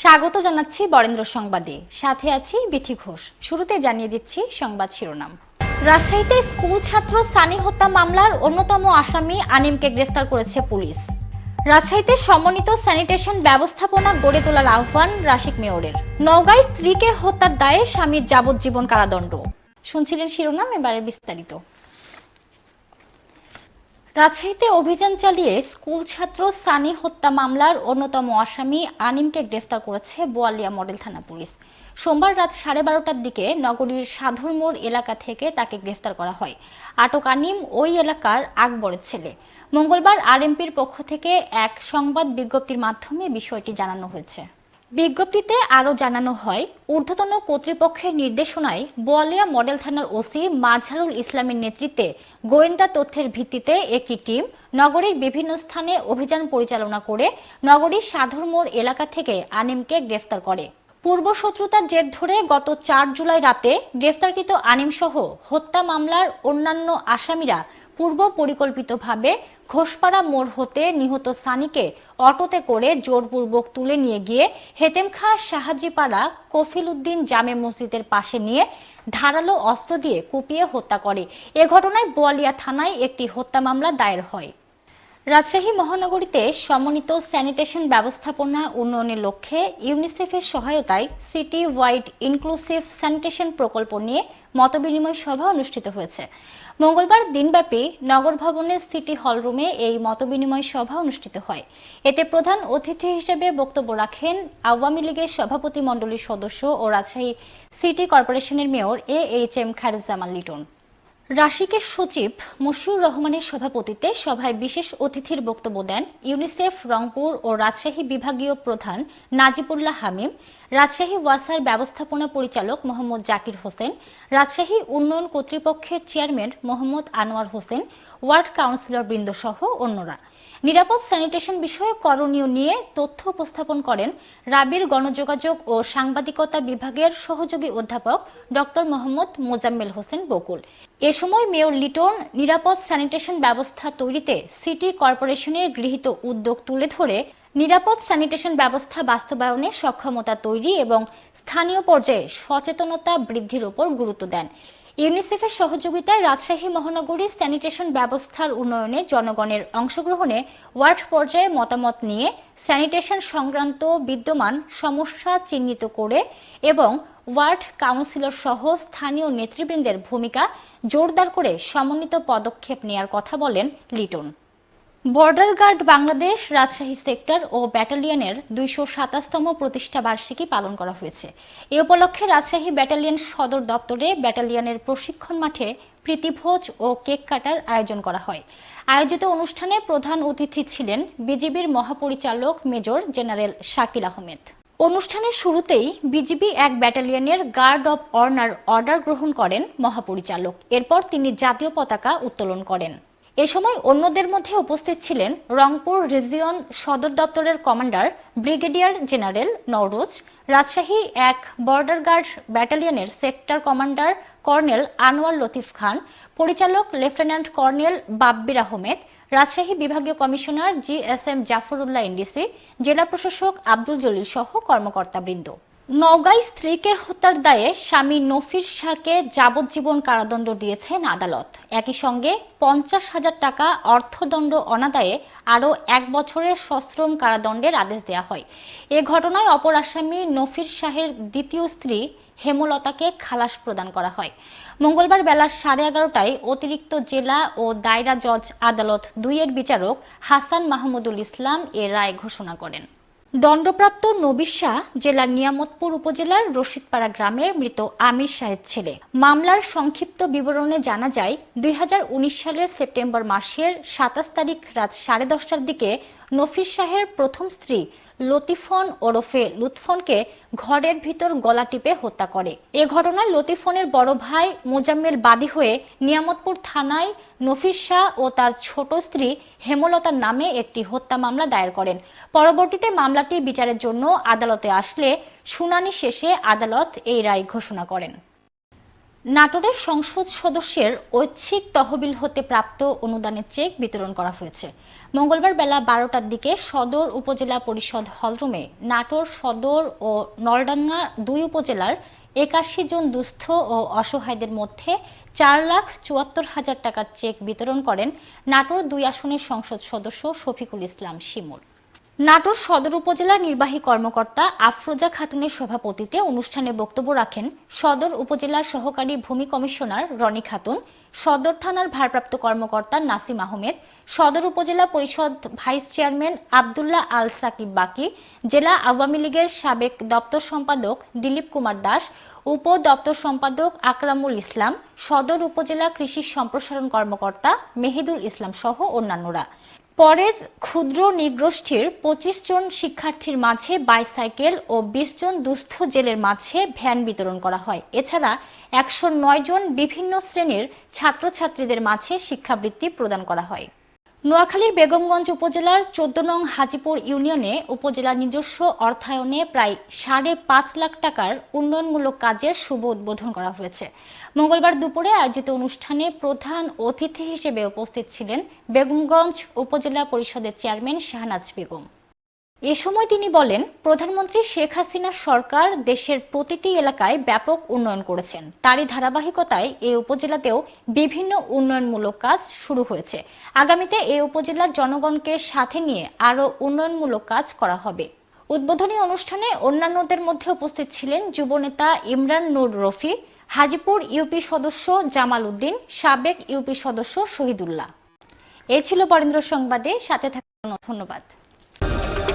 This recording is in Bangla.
স্বাগত জানাচ্ছি বরেন্দ্র সংবাদে। সাথে আছি বিথি ঘোষ। শুরুতে জানিয়ে দিচ্ছি সংবাদ শিরোনাম। রাজশাহীতে স্কুল ছাত্র সানি হত্যা মামলার অন্যতম আসামি আনিমকে গ্রেফতার করেছে পুলিশ। রাজশাহীতে সমন্বিত স্যানিটেশন ব্যবস্থাপনা গড়ে তোলার আহ্বান রাশিক মেয়রের। নওগাঁয় স্ত্রীকে হত্যার দায়ে স্বামীর যাবজ্জীবন কারাদণ্ড। শুনছিলেন শিরোনাম, এবারে বিস্তারিত। রাজশাহীতে অভিযান চালিয়ে স্কুল ছাত্র সানি হত্যা মামলার অন্যতম আসামি আনিমকে গ্রেফতার করেছে বোয়ালিয়া মডেল থানা পুলিশ। সোমবার রাত সাড়ে বারোটার দিকে নগরীর সাধুর মোড় এলাকা থেকে তাকে গ্রেফতার করা হয়। আটক আনিম ওই এলাকার আকবরের ছেলে। মঙ্গলবার আরএমপির পক্ষ থেকে এক সংবাদ বিজ্ঞপ্তির মাধ্যমে বিষয়টি জানানো হয়েছে। বিজ্ঞপ্তিতে আরও জানানো হয়, ঊর্ধ্বতন কর্তৃপক্ষের নির্দেশনায় বোয়ালিয়া মডেল থানার ওসি মাঝারুল ইসলামের নেতৃত্বে গোয়েন্দা তথ্যের ভিত্তিতে একটি টিম নগরীর বিভিন্ন স্থানে অভিযান পরিচালনা করে নগরীর সাধুর মোড় এলাকা থেকে আনিমকে গ্রেফতার করে। পূর্ব শত্রুতার জের ধরে গত চার জুলাই রাতে গ্রেফতারকৃত আনিম সহ হত্যা মামলার অন্যান্য আসামিরা পূর্ব পরিকল্পিতভাবে ঘোষপাড়া মোড় হতে নিহত সানিকে অটোতে করে জোরপূর্বক তুলে নিয়ে গিয়ে হেতেমখা শাহাজিপাড়া কফিল উদ্দিন জামে মসজিদের পাশে নিয়ে ধারালো অস্ত্র দিয়ে কুপিয়ে হত্যা করে। এ ঘটনায় বোয়ালিয়া থানায় একটি হত্যা মামলা দায়ের হয়। রাজশাহী মহানগরীতে সমন্বিত স্যানিটেশন ব্যবস্থাপনা উন্নয়নের লক্ষ্যে ইউনিসেফের সহায়তায় সিটি ওয়াইড ইনক্লুসিভ স্যানিটেশন প্রকল্প নিয়ে মতবিনিময় সভা অনুষ্ঠিত হয়েছে। মঙ্গলবার দিনব্যাপী নগর ভবনের সিটি হল রুমে এই মতবিনিময় সভা অনুষ্ঠিত হয়। এতে প্রধান অতিথি হিসেবে বক্তব্য রাখেন আওয়ামী লীগের সভাপতি মণ্ডলীর সদস্য ও রাজশাহী সিটি কর্পোরেশনের mayor A H M Khairuzzaman Liton. রাশিকের সচিব মশিউর রহমানের সভাপতিত্বে সভায় বিশেষ অতিথির বক্তব্য দেন ইউনিসেফ, রংপুর ও রাজশাহী বিভাগীয় প্রধান নাজিবুল্লাহ হামিম, রাজশাহী ওয়াসার ব্যবস্থাপনা পরিচালক মোহাম্মদ জাকির হোসেন, রাজশাহী উন্নয়ন কর্তৃপক্ষের chairman Mohammad Anwar Hossain, ward councillor বৃন্দসহ অন্যরা। নিরাপদ স্যানিটেশন বিষয়ে করণীয় নিয়ে তথ্য উপস্থাপন করেন রাবির গণযোগাযোগ ও সাংবাদিকতা বিভাগের সহযোগী অধ্যাপক ডক্টর মোহাম্মদ মোজাম্মেল হোসেন বকুল। এ সময় মেয়র লিটন নিরাপদ স্যানিটেশন ব্যবস্থা তৈরিতে সিটি কর্পোরেশনের গৃহীত উদ্যোগ তুলে ধরে নিরাপদ স্যানিটেশন ব্যবস্থা বাস্তবায়নে সক্ষমতা তৈরি এবং স্থানীয় পর্যায়ে সচেতনতা বৃদ্ধির উপর গুরুত্ব দেন। ইউনিসেফের সহযোগিতায় রাজশাহী মহানগরী স্যানিটেশন ব্যবস্থার উন্নয়নে জনগণের অংশগ্রহণে ওয়ার্ড পর্যায়ে মতামত নিয়ে স্যানিটেশন সংক্রান্ত বিদ্যমান সমস্যা চিহ্নিত করে এবং ওয়ার্ড কাউন্সিলর সহ স্থানীয় নেতৃবৃন্দের ভূমিকা জোরদার করে সমন্বিত পদক্ষেপ নেয়ার কথা বলেন Liton. Border guard Bangladesh Rajshahi sector ও ব্যাটালিয়নের দুইশো সাতাশতম প্রতিষ্ঠা বার্ষিকী পালন করা হয়েছে। এ উপলক্ষে রাজশাহী ব্যাটালিয়ন সদর দপ্তরে ব্যাটালিয়নের প্রশিক্ষণ মাঠে প্রীতিভোজ ও কেক কাটার আয়োজন করা হয়। আয়োজিত অনুষ্ঠানে প্রধান অতিথি ছিলেন বিজিবির মহাপরিচালক মেজর জেনারেল শাকিল আহমেদ। অনুষ্ঠানের শুরুতেই বিজিবি এক ব্যাটালিয়নের গার্ড অব অর্নার অর্ডার গ্রহণ করেন মহাপরিচালক। এরপর তিনি জাতীয় পতাকা উত্তোলন করেন। এ সময় অন্যদের মধ্যে উপস্থিত ছিলেন রংপুর রিজিয়ন সদর দপ্তরের commander brigadier general Nowroz, Rajshahi এক border guard ব্যাটালিয়নের sector commander colonel Anwar Latif Khan, পরিচালক লেফটেন্যান্ট কর্নেল বাব্বির আহমেদ, রাজশাহী বিভাগীয় commissioner G S M Jafrullah NDC জেলা প্রশাসক আব্দুল জলিল সহ কর্মকর্তাবৃন্দ। নওগাঁয় স্ত্রীকে হত্যার দায়ে স্বামী নফির শাহকে যাবজ্জীবন কারাদণ্ড দিয়েছেন আদালত। একই সঙ্গে পঞ্চাশ হাজার টাকা অর্থদণ্ড অনাদায়ে আরও এক বছরের সশ্রম কারাদণ্ডের আদেশ দেওয়া হয়। এ ঘটনায় অপর আসামি নফির শাহের দ্বিতীয় স্ত্রী হেমলতাকে খালাস প্রদান করা হয়। মঙ্গলবার বেলা সাড়ে এগারোটায় অতিরিক্ত জেলা ও দায়রা জজ আদালত দুইয়ের বিচারক হাসান মাহমুদুল ইসলাম এ রায় ঘোষণা করেন। দণ্ডপ্রাপ্ত নবীর শাহ জেলার নিয়ামতপুর উপজেলার রশিদপাড়া গ্রামের মৃত আমির শাহের ছেলে। মামলার সংক্ষিপ্ত বিবরণে জানা যায়, দুই হাজার উনিশ সালের সেপ্টেম্বর মাসের সাতাশ তারিখ রাত সাড়ে দশটার দিকে নফির শাহের প্রথম স্ত্রী লতিফন ওরফে লুৎফনকে ঘরের ভিতর গলা টিপে হত্যা করে। এ ঘটনায় লতিফনের বড় ভাই মোজাম্মেল বাদী হয়ে নিয়ামতপুর থানায় নফির শাহ ও তার ছোট স্ত্রী হেমলতার নামে একটি হত্যা মামলা দায়ের করেন। পরবর্তীতে মামলাটি বিচারের জন্য আদালতে আসলে শুনানি শেষে আদালত এই রায় ঘোষণা করেন। নাটোরের সংসদ সদস্যের ঐচ্ছিক তহবিল হতে প্রাপ্ত অনুদানের চেক বিতরণ করা হয়েছে। মঙ্গলবার বেলা বারোটার দিকে সদর উপজেলা পরিষদ হলরুমে নাটোর সদর ও নলডাঙ্গা দুই উপজেলার একাশি জন দুস্থ ও অসহায়দের মধ্যে চার লাখ চুয়াত্তর হাজার টাকার চেক বিতরণ করেন নাটোর দুই আসনের সংসদ সদস্য শফিকুল ইসলাম শিমুল। নাটোর সদর উপজেলা নির্বাহী কর্মকর্তা আফরোজা খাতুনের সভাপতিতে অনুষ্ঠানে বক্তব্য রাখেন সদর উপজেলার সহকারী ভূমি কমিশনার রনি খাতুন, সদর থানার ভারপ্রাপ্ত কর্মকর্তা নাসিম আহমেদ, সদর উপজেলা পরিষদ ভাইস চেয়ারম্যান আবদুল্লাহ আল সাকিব বাকি, জেলা আওয়ামী লীগের সাবেক দপ্তর সম্পাদক দিলীপ কুমার দাস, উপ দপ্তর সম্পাদক আকরামুল ইসলাম, সদর উপজেলা কৃষি সম্প্রসারণ কর্মকর্তা মেহেদুল ইসলাম সহ অন্যান্যরা। পরের ক্ষুদ্র নিগোষ্ঠীর পঁচিশ জন শিক্ষার্থীর মাঝে বাইসাইকেল ও বিশ জন দুস্থ জেলের মাঝে ভ্যান বিতরণ করা হয়। এছাড়া একশো নয় জন বিভিন্ন শ্রেণির ছাত্রছাত্রীদের মাঝে শিক্ষাবৃত্তি প্রদান করা হয়। নোয়াখালীর বেগমগঞ্জ উপজেলার চোদ্দ নং হাজিপুর ইউনিয়নে উপজেলার নিজস্ব অর্থায়নে প্রায় সাড়ে পাঁচ লাখ টাকার উন্নয়নমূলক কাজের শুভ উদ্বোধন করা হয়েছে। মঙ্গলবার দুপুরে আয়োজিত অনুষ্ঠানে প্রধান অতিথি হিসেবে উপস্থিত ছিলেন বেগমগঞ্জ উপজেলা পরিষদের চেয়ারম্যান শাহনাজ বেগম। এ সময় তিনি বলেন, প্রধানমন্ত্রী শেখ হাসিনার সরকার দেশের প্রতিটি এলাকায় ব্যাপক উন্নয়ন করেছেন। তারই ধারাবাহিকতায় এই উপজেলাতেও বিভিন্ন উন্নয়নমূলক কাজ শুরু হয়েছে। আগামীতে এই উপজেলার জনগণকে সাথে নিয়ে আরও উন্নয়নমূলক কাজ করা হবে। উদ্বোধনী অনুষ্ঠানে অন্যান্যদের মধ্যে উপস্থিত ছিলেন যুবনেতা ইমরান নূর রফি, হাজিপুর ইউপি সদস্য জামাল উদ্দিন, সাবেক ইউপি সদস্য শহীদুল্লাহ। এ ছিল বরেন্দ্র সংবাদে, সাথে থাকার ধন্যবাদ।